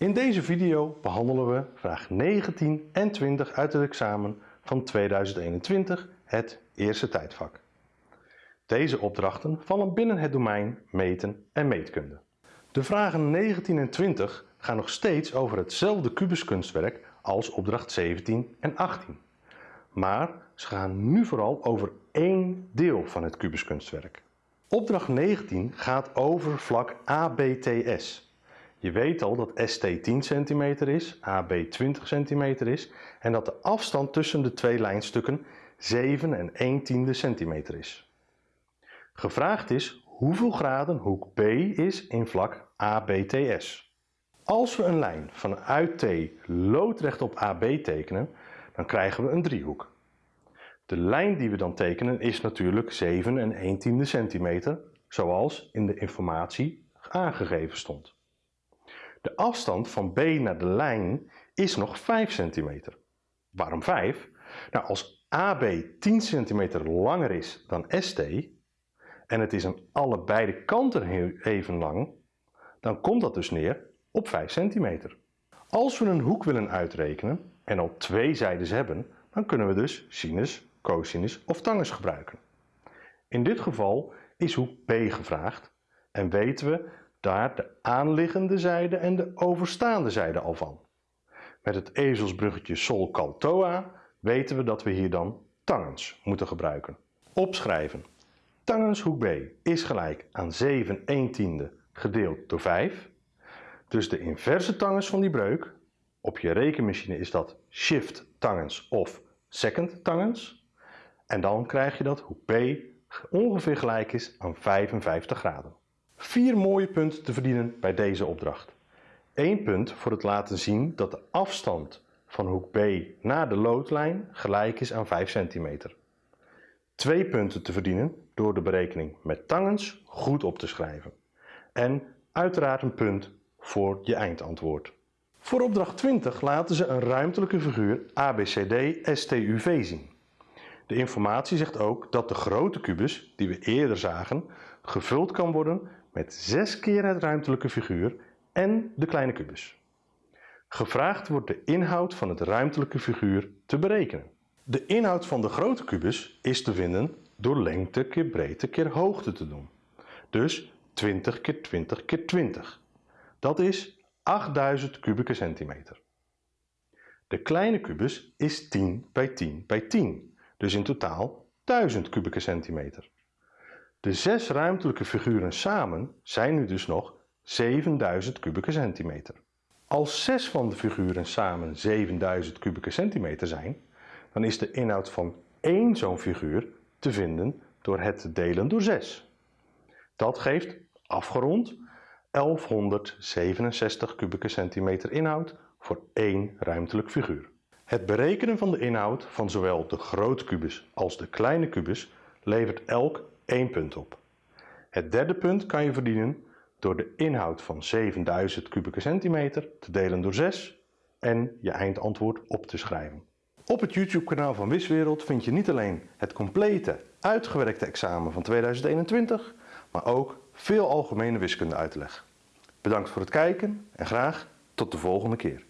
In deze video behandelen we vraag 19 en 20 uit het examen van 2021, het eerste tijdvak. Deze opdrachten vallen binnen het domein meten en meetkunde. De vragen 19 en 20 gaan nog steeds over hetzelfde kubuskunstwerk als opdracht 17 en 18. Maar ze gaan nu vooral over één deel van het kubuskunstwerk. Opdracht 19 gaat over vlak ABTS. Je weet al dat ST 10 cm is, AB 20 cm is en dat de afstand tussen de twee lijnstukken 7 en 1 tiende centimeter is. Gevraagd is hoeveel graden hoek B is in vlak ABTS. Als we een lijn vanuit T loodrecht op AB tekenen, dan krijgen we een driehoek. De lijn die we dan tekenen is natuurlijk 7 en 1 tiende centimeter, zoals in de informatie aangegeven stond. De afstand van B naar de lijn is nog 5 centimeter. Waarom 5? Nou, als AB 10 centimeter langer is dan ST en het is aan allebei de kanten even lang, dan komt dat dus neer op 5 centimeter. Als we een hoek willen uitrekenen en al twee zijdes hebben, dan kunnen we dus sinus, cosinus of tangens gebruiken. In dit geval is hoek B gevraagd en weten we daar de aanliggende zijde en de overstaande zijde al van. Met het ezelsbruggetje sol cal toa weten we dat we hier dan tangens moeten gebruiken. Opschrijven. Tangens hoek B is gelijk aan 7 1 tiende gedeeld door 5. Dus de inverse tangens van die breuk, op je rekenmachine is dat shift tangens of second tangens. En dan krijg je dat hoek B ongeveer gelijk is aan 55 graden. Vier mooie punten te verdienen bij deze opdracht. 1 punt voor het laten zien dat de afstand van hoek B naar de loodlijn gelijk is aan 5 cm. 2 punten te verdienen door de berekening met tangens goed op te schrijven. En uiteraard een punt voor je eindantwoord. Voor opdracht 20 laten ze een ruimtelijke figuur ABCD STUV zien. De informatie zegt ook dat de grote kubus, die we eerder zagen, gevuld kan worden met 6 keer het ruimtelijke figuur en de kleine kubus. Gevraagd wordt de inhoud van het ruimtelijke figuur te berekenen. De inhoud van de grote kubus is te vinden door lengte keer breedte keer hoogte te doen. Dus 20 keer 20 keer 20. Dat is 8000 kubieke centimeter. De kleine kubus is 10 bij 10 bij 10, dus in totaal 1000 kubieke centimeter. De zes ruimtelijke figuren samen zijn nu dus nog 7000 kubieke centimeter. Als zes van de figuren samen 7000 kubieke centimeter zijn, dan is de inhoud van één zo'n figuur te vinden door het te delen door 6. Dat geeft, afgerond, 1167 kubieke centimeter inhoud voor één ruimtelijk figuur. Het berekenen van de inhoud van zowel de grote kubus als de kleine kubus levert elk 1 punt op. Het derde punt kan je verdienen door de inhoud van 7000 kubieke centimeter te delen door 6 en je eindantwoord op te schrijven. Op het YouTube kanaal van Wiswereld vind je niet alleen het complete uitgewerkte examen van 2021, maar ook veel algemene wiskunde uitleg. Bedankt voor het kijken en graag tot de volgende keer.